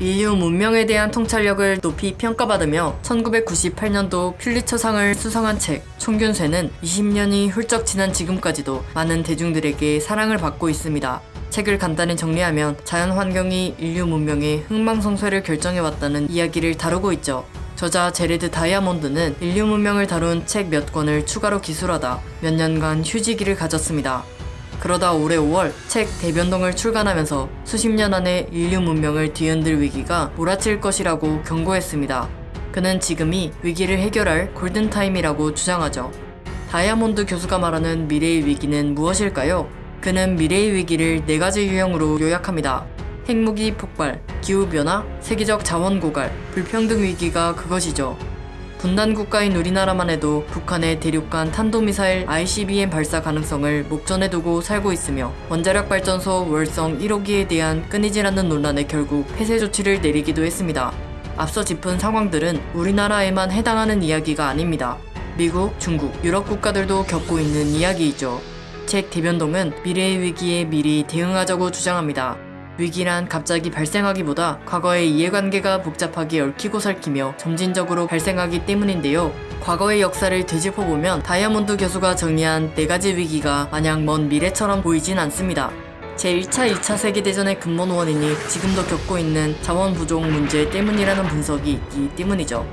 인류 문명에 대한 통찰력을 높이 평가받으며 1998년도 퓰리처상을 수상한 책 총균쇠는 20년이 훌쩍 지난 지금까지도 많은 대중들에게 사랑을 받고 있습니다. 책을 간단히 정리하면 자연 환경이 인류 문명의 흥망성쇠를 결정해왔다는 이야기를 다루고 있죠. 저자 제레드 다이아몬드는 인류 문명을 다룬 책 몇 권을 추가로 기술하다 몇 년간 휴지기를 가졌습니다. 그러다 올해 5월 책 대변동을 출간하면서 수십 년 안에 인류 문명을 뒤흔들 위기가 몰아칠 것이라고 경고했습니다. 그는 지금이 위기를 해결할 골든타임이라고 주장하죠. 다이아몬드 교수가 말하는 미래의 위기는 무엇일까요? 그는 미래의 위기를 네 가지 유형으로 요약합니다. 핵무기 폭발, 기후변화, 세계적 자원 고갈, 불평등 위기가 그것이죠. 분단 국가인 우리나라만 해도 북한의 대륙간 탄도미사일 ICBM 발사 가능성을 목전에 두고 살고 있으며 원자력 발전소 월성 1호기에 대한 끊이질 않는 논란에 결국 폐쇄 조치를 내리기도 했습니다. 앞서 짚은 상황들은 우리나라에만 해당하는 이야기가 아닙니다. 미국, 중국, 유럽 국가들도 겪고 있는 이야기이죠. 책 대변동은 미래의 위기에 미리 대응하자고 주장합니다. 위기란 갑자기 발생하기보다 과거의 이해관계가 복잡하게 얽히고 설키며 점진적으로 발생하기 때문인데요. 과거의 역사를 되짚어보면 다이아몬드 교수가 정리한 네 가지 위기가 마냥 먼 미래처럼 보이진 않습니다. 제1차, 2차 세계대전의 근본 원인이 지금도 겪고 있는 자원 부족 문제 때문이라는 분석이 있기 때문이죠.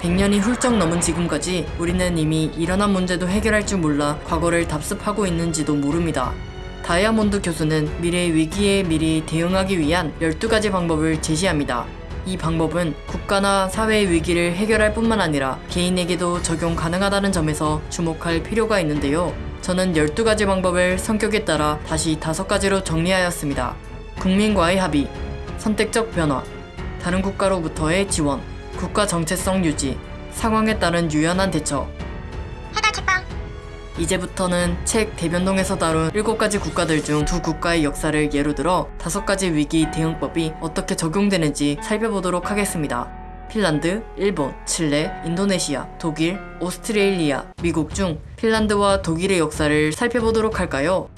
100년이 훌쩍 넘은 지금까지 우리는 이미 일어난 문제도 해결할 줄 몰라 과거를 답습하고 있는지도 모릅니다. 다이아몬드 교수는 미래의 위기에 미리 대응하기 위한 12가지 방법을 제시합니다. 이 방법은 국가나 사회의 위기를 해결할 뿐만 아니라 개인에게도 적용 가능하다는 점에서 주목할 필요가 있는데요. 저는 12가지 방법을 성격에 따라 다시 5가지로 정리하였습니다. 국민과의 합의, 선택적 변화, 다른 국가로부터의 지원, 국가 정체성 유지, 상황에 따른 유연한 대처, 해당 책방 이제부터는 책 대변동에서 다룬 7가지 국가들 중 두 국가의 역사를 예로 들어 5가지 위기 대응법이 어떻게 적용되는지 살펴보도록 하겠습니다. 핀란드, 일본, 칠레, 인도네시아, 독일, 오스트레일리아, 미국 중 핀란드와 독일의 역사를 살펴보도록 할까요?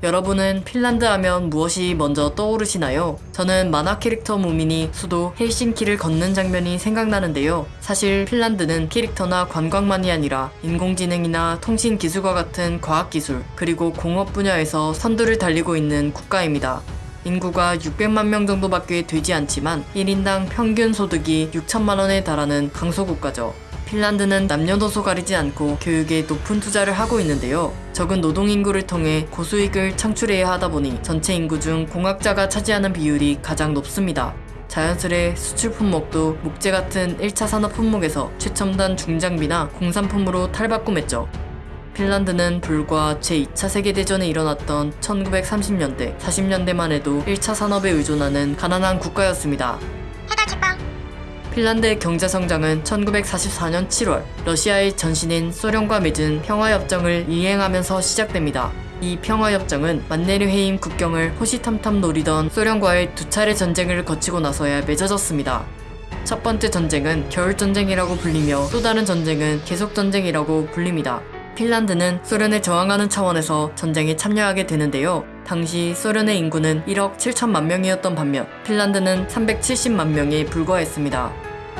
여러분은 핀란드 하면 무엇이 먼저 떠오르시나요? 저는 만화 캐릭터 무민이 수도 헬싱키를 걷는 장면이 생각나는데요. 사실 핀란드는 캐릭터나 관광만이 아니라 인공지능이나 통신 기술과 같은 과학기술, 그리고 공업 분야에서 선두를 달리고 있는 국가입니다. 인구가 600만 명 정도밖에 되지 않지만 1인당 평균 소득이 6천만 원에 달하는 강소국가죠. 핀란드는 남녀노소 가리지 않고 교육에 높은 투자를 하고 있는데요. 적은 노동인구를 통해 고수익을 창출해야 하다 보니 전체 인구 중 공학자가 차지하는 비율이 가장 높습니다. 자연스레 수출 품목도 목재 같은 1차 산업 품목에서 최첨단 중장비나 공산품으로 탈바꿈했죠. 핀란드는 불과 제2차 세계대전에 일어났던 1930년대, 40년대만 해도 1차 산업에 의존하는 가난한 국가였습니다. 핀란드의 경제 성장은 1944년 7월 러시아의 전신인 소련과 맺은 평화협정을 이행하면서 시작됩니다. 이 평화협정은 만네르헤임 국경을 호시탐탐 노리던 소련과의 두 차례 전쟁을 거치고 나서야 맺어졌습니다. 첫 번째 전쟁은 겨울전쟁이라고 불리며 또 다른 전쟁은 계속전쟁이라고 불립니다. 핀란드는 소련에 저항하는 차원에서 전쟁에 참여하게 되는데요. 당시 소련의 인구는 1억 7천만 명이었던 반면 핀란드는 370만 명에 불과했습니다.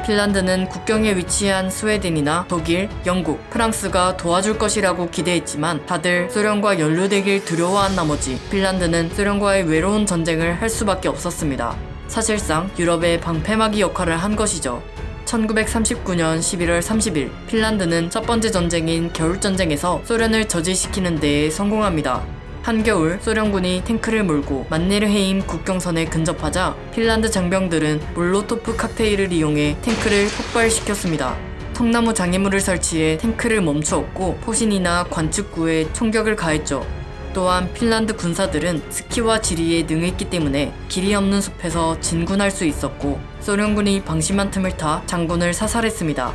핀란드는 국경에 위치한 스웨덴이나 독일, 영국, 프랑스가 도와줄 것이라고 기대했지만 다들 소련과 연루되길 두려워한 나머지 핀란드는 소련과의 외로운 전쟁을 할 수밖에 없었습니다. 사실상 유럽의 방패막이 역할을 한 것이죠. 1939년 11월 30일 핀란드는 첫 번째 전쟁인 겨울전쟁에서 소련을 저지시키는 데에 성공합니다. 한겨울 소련군이 탱크를 몰고 만네르헤임 국경선에 근접하자 핀란드 장병들은 몰로토프 칵테일을 이용해 탱크를 폭발시켰습니다. 통나무 장애물을 설치해 탱크를 멈추었고 포신이나 관측구에 총격을 가했죠. 또한 핀란드 군사들은 스키와 지리에 능했기 때문에 길이 없는 숲에서 진군할 수 있었고 소련군이 방심한 틈을 타 장군을 사살했습니다.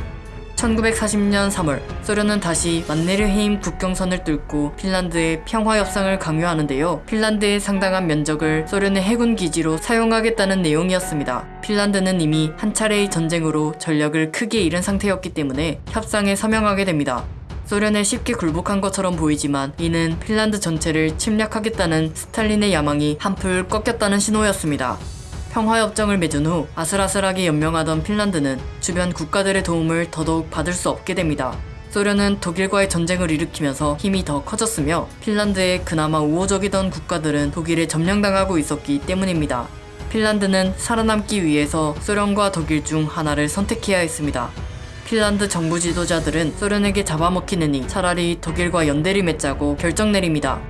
1940년 3월 소련은 다시 만네르헤임 국경선을 뚫고 핀란드의 평화협상을 강요하는데요. 핀란드의 상당한 면적을 소련의 해군 기지로 사용하겠다는 내용이었습니다. 핀란드는 이미 한 차례의 전쟁으로 전력을 크게 잃은 상태였기 때문에 협상에 서명하게 됩니다. 소련에 쉽게 굴복한 것처럼 보이지만 이는 핀란드 전체를 침략하겠다는 스탈린의 야망이 한풀 꺾였다는 신호였습니다. 평화협정을 맺은 후 아슬아슬하게 연명하던 핀란드는 주변 국가들의 도움을 더더욱 받을 수 없게 됩니다. 소련은 독일과의 전쟁을 일으키면서 힘이 더 커졌으며 핀란드의 그나마 우호적이던 국가들은 독일에 점령당하고 있었기 때문입니다. 핀란드는 살아남기 위해서 소련과 독일 중 하나를 선택해야 했습니다. 핀란드 정부 지도자들은 소련에게 잡아먹히느니 차라리 독일과 연대를 맺자고 결정 내립니다.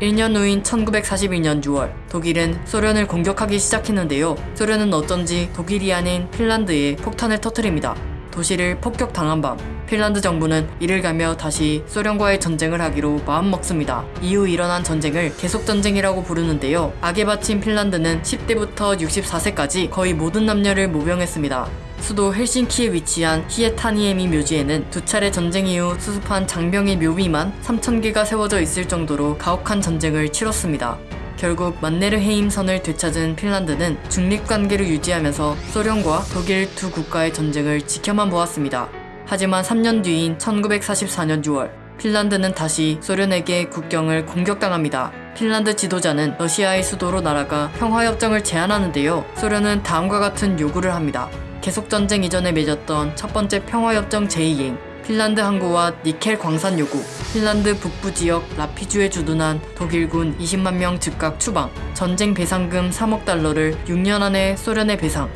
1년 후인 1941년 6월 독일은 소련을 공격하기 시작했는데요. 소련은 어쩐지 독일이 아닌 핀란드에 폭탄을 터뜨립니다. 도시를 폭격당한 밤 핀란드 정부는 이를 가며 다시 소련과의 전쟁을 하기로 마음먹습니다. 이후 일어난 전쟁을 계속전쟁이라고 부르는데요. 악에 바친 핀란드는 10대부터 64세까지 거의 모든 남녀를 모병했습니다. 수도 헬싱키에 위치한 히에타니에미 묘지에는 두 차례 전쟁 이후 수습한 장병의 묘비만 3,000개가 세워져 있을 정도로 가혹한 전쟁을 치렀습니다. 결국 만네르헤임선을 되찾은 핀란드는 중립관계를 유지하면서 소련과 독일 두 국가의 전쟁을 지켜만 보았습니다. 하지만 3년 뒤인 1944년 6월 핀란드는 다시 소련에게 국경을 공격당합니다. 핀란드 지도자는 러시아의 수도로 날아가 평화협정을 제안하는데요. 소련은 다음과 같은 요구를 합니다. 계속 전쟁 이전에 맺었던 첫 번째 평화협정 제2행, 핀란드 항구와 니켈 광산 요구, 핀란드 북부 지역 라피주에 주둔한 독일군 20만 명 즉각 추방, 전쟁 배상금 3억 달러를 6년 안에 소련에 배상.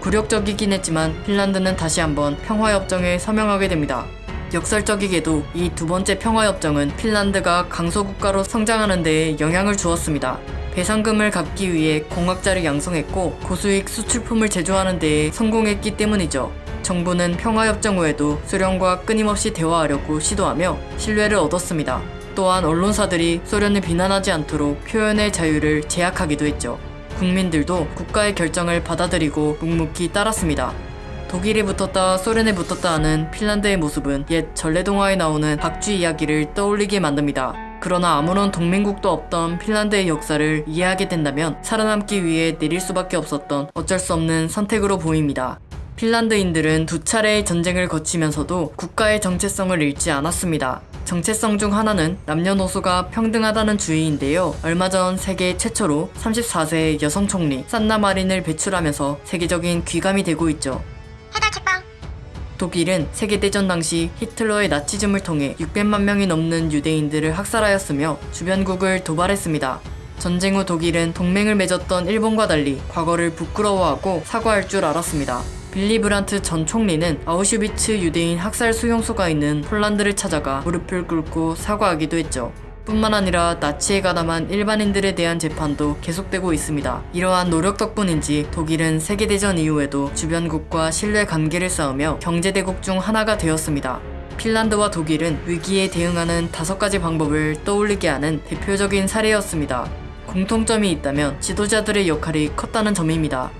굴욕적이긴 했지만 핀란드는 다시 한번 평화협정에 서명하게 됩니다. 역설적이게도 이 두 번째 평화협정은 핀란드가 강소국가로 성장하는 데에 영향을 주었습니다. 배상금을 갚기 위해 공학자를 양성했고 고수익 수출품을 제조하는 데에 성공했기 때문이죠. 정부는 평화협정 후에도 소련과 끊임없이 대화하려고 시도하며 신뢰를 얻었습니다. 또한 언론사들이 소련을 비난하지 않도록 표현의 자유를 제약하기도 했죠. 국민들도 국가의 결정을 받아들이고 묵묵히 따랐습니다. 독일에 붙었다 소련에 붙었다 하는 핀란드의 모습은 옛 전래동화에 나오는 박쥐 이야기를 떠올리게 만듭니다. 그러나 아무런 동맹국도 없던 핀란드의 역사를 이해하게 된다면 살아남기 위해 내릴 수밖에 없었던 어쩔 수 없는 선택으로 보입니다. 핀란드인들은 두 차례의 전쟁을 거치면서도 국가의 정체성을 잃지 않았습니다. 정체성 중 하나는 남녀노소가 평등하다는 주의인데요. 얼마 전 세계 최초로 34세의 여성 총리 산나 마린을 배출하면서 세계적인 귀감이 되고 있죠. 독일은 세계대전 당시 히틀러의 나치즘을 통해 600만 명이 넘는 유대인들을 학살하였으며 주변국을 도발했습니다. 전쟁 후 독일은 동맹을 맺었던 일본과 달리 과거를 부끄러워하고 사과할 줄 알았습니다. 빌리 브란트 전 총리는 아우슈비츠 유대인 학살 수용소가 있는 폴란드를 찾아가 무릎을 꿇고 사과하기도 했죠. 뿐만 아니라 나치에 가담한 일반인들에 대한 재판도 계속되고 있습니다. 이러한 노력 덕분인지 독일은 세계대전 이후에도 주변국과 신뢰 관계를 쌓으며 경제대국 중 하나가 되었습니다. 핀란드와 독일은 위기에 대응하는 다섯 가지 방법을 떠올리게 하는 대표적인 사례였습니다. 공통점이 있다면 지도자들의 역할이 컸다는 점입니다.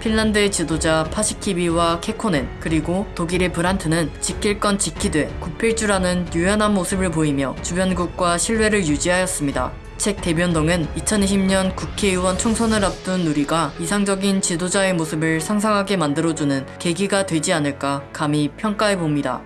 핀란드의 지도자 파시키비와 케코넨 그리고 독일의 브란트는 지킬 건 지키되 굽힐 줄 아는 유연한 모습을 보이며 주변국과 신뢰를 유지하였습니다. 책 대변동은 2020년 국회의원 총선을 앞둔 우리가 이상적인 지도자의 모습을 상상하게 만들어주는 계기가 되지 않을까 감히 평가해 봅니다.